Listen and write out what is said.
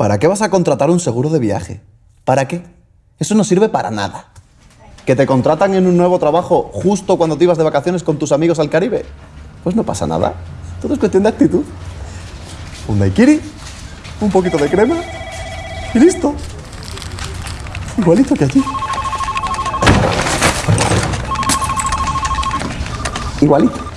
¿Para qué vas a contratar un seguro de viaje? ¿Para qué? Eso no sirve para nada. ¿Que te contratan en un nuevo trabajo justo cuando te ibas de vacaciones con tus amigos al Caribe? Pues no pasa nada. Todo es cuestión de actitud. Un daiquiri, un poquito de crema y listo. Igualito que allí. Igualito.